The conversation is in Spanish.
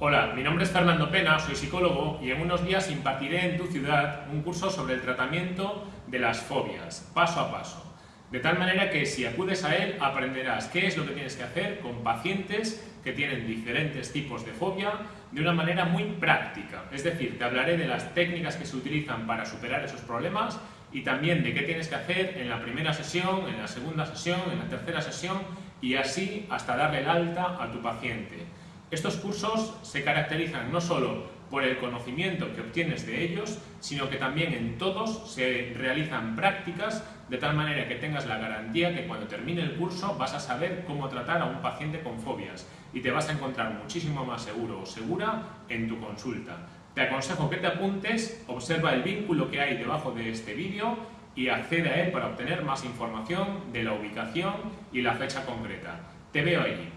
Hola, mi nombre es Fernando Pena, soy psicólogo y en unos días impartiré en tu ciudad un curso sobre el tratamiento de las fobias, paso a paso. De tal manera que si acudes a él aprenderás qué es lo que tienes que hacer con pacientes que tienen diferentes tipos de fobia de una manera muy práctica. Es decir, te hablaré de las técnicas que se utilizan para superar esos problemas y también de qué tienes que hacer en la primera sesión, en la segunda sesión, en la tercera sesión y así hasta darle el alta a tu paciente. Estos cursos se caracterizan no solo por el conocimiento que obtienes de ellos, sino que también en todos se realizan prácticas de tal manera que tengas la garantía que cuando termine el curso vas a saber cómo tratar a un paciente con fobias y te vas a encontrar muchísimo más seguro o segura en tu consulta. Te aconsejo que te apuntes, observa el vínculo que hay debajo de este vídeo y accede a él para obtener más información de la ubicación y la fecha concreta. Te veo allí.